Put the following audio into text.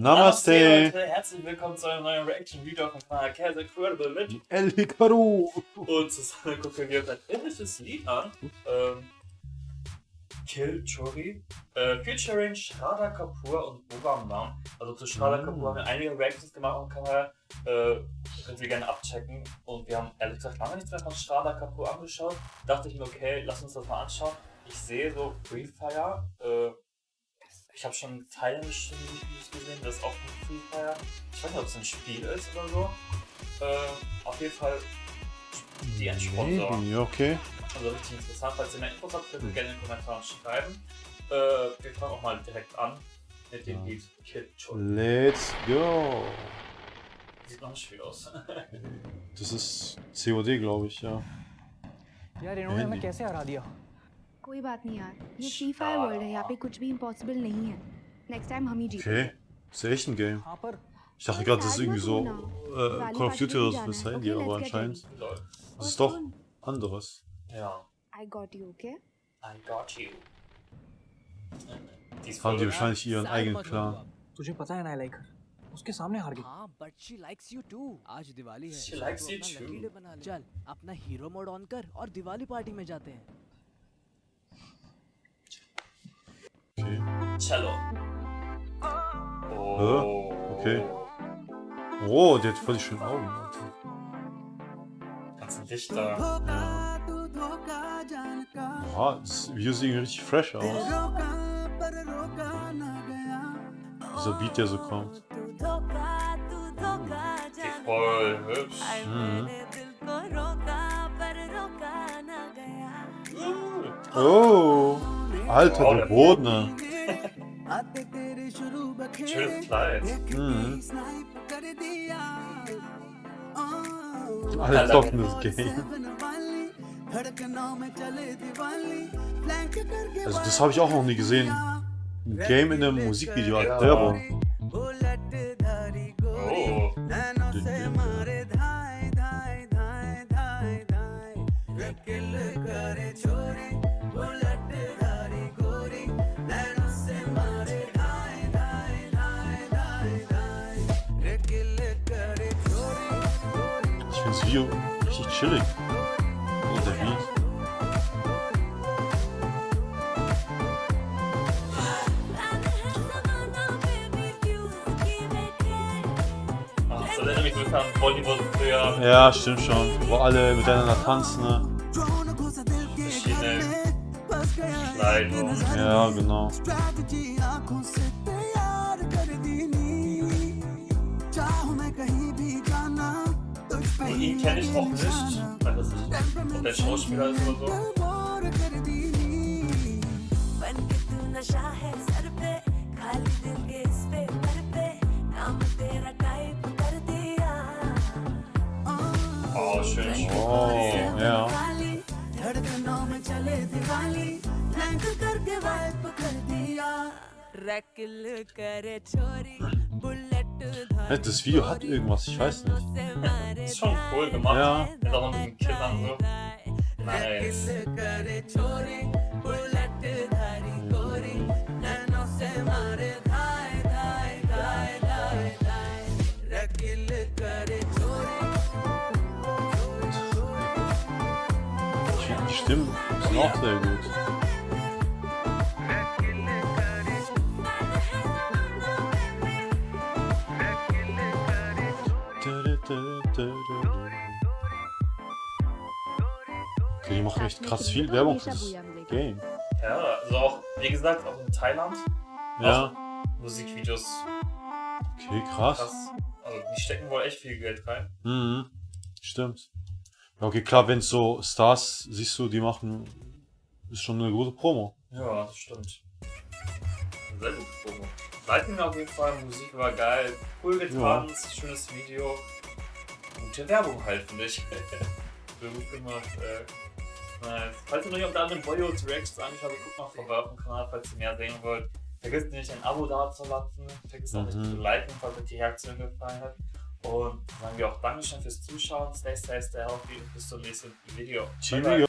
Namaste. Leute, herzlich willkommen zu einem neuen Reaction-Video von Kanal Kaz Incredible mit El Hikaru. und zusammen gucken wir uns ein indisches Lied an. Ähm, Kill Chori. Äh, featuring Shraddha Kapoor und Bobam Nam. Also zu Shraddha Mm. Kapoor haben wir einige Reactions gemacht auf dem Kanal. Äh, könnt ihr gerne abchecken. Und wir haben ehrlich gesagt lange nichts mehr von Shraddha Kapoor angeschaut. Dachte ich mir, okay, lass uns das mal anschauen. Ich sehe so Free Fire. Äh, ich habe schon Teile nicht gesehen, das ist auch ein Free Fire. Ich weiß nicht, ob es ein Spiel ist oder so. Äh, auf jeden Fall die Endsponsor. Nee, okay. Also richtig interessant. Falls ihr mehr Infos habt, könnt ihr hm. gerne in den Kommentaren schreiben. Äh, wir fangen auch mal direkt an mit dem ja. Lied Kid Let's go! Sieht noch nicht viel aus. das ist COD, glaube ich, ja. Ja, den Handy. कैसे हरा दिया कोई बात नहीं यार ये free fire world है यहाँ पे कुछ भी इम्पॉसिबल नहीं है नेक्स्ट टाइम हम ही जीते Okay. Ist ja echt ein Game. हाँ पर Ich dachte gerade, das ist irgendwie so äh, Call of Duty oder so fürs Handy, aber anscheinend Lol. ist es doch anderes. Ja, I got you okay I got you. Die ist Haben die voll wahrscheinlich ihren eigenen Clan. तुझे पता है ना लाइक उसके सामने हार गई हाँ but she likes you too आज दिवाली है She likes तो you अपना too. lucky day बना ले। चल अपना हीरो मोड ऑन कर और दिवाली पार्टी में जाते हैं Cello. Oh. Okay. Oh, der hat voll die schönen Augen. Alter. Ganz ein Dichter. Boah, das Video sieht irgendwie richtig fresh aus. Dieser Beat, der so kommt. Voll hübsch. Mhm. Uh. Oh, Alter, Oh, der der- Kleid. Mhm. Alles doch das Game. Also das habe ich auch noch nie gesehen. Ein Game in einem Musikvideo als Ja. Werbung. Oh. Ich finde das Video richtig chillig. Und der Beat. Ach, das erinnert mich so an Bollywood früher. Ja, stimmt schon. Wo alle miteinander tanzen, ne? Verschiedene Kleidung. Ja, genau. von ihm kenne ich auch nicht. Weil das ist ein der Schauspieler ist oder so. Oh, schön. Oh, ja. Das Video hat irgendwas, ich weiß nicht. Ist schon cool gemacht. Ja. Ist auch mit den Kindern so. Nice. Die Stimmen sind auch sehr gut. Okay, die machen echt krass viel Werbung für das Game. Ja, also auch, wie gesagt, auch in Thailand. Ja, Musikvideos okay, krass. krass. Also die stecken wohl echt viel Geld rein. Mhm, stimmt. Ja, okay, klar, wenn so Stars siehst du, die machen, ist schon eine gute Promo. Ja, das stimmt. Sehr gut Promo. Leiten auf jeden Fall, Musik war geil, cool getanzt, schönes Video. Gute Werbung halt, ich. Sehr gut gemacht. Äh, nice. Falls ihr noch nicht auf der anderen Bollywood Reactions angeschaut habt, guckt mal vorbei auf dem Kanal, falls ihr mehr sehen wollt. Vergesst nicht, ein Abo da zu lassen. Vergesst auch nicht Mhm. zu liken, falls euch die Reaktion gefallen hat. Und sagen wir auch Dankeschön fürs Zuschauen. Stay safe, stay healthy und bis zum nächsten Video. Cheerio.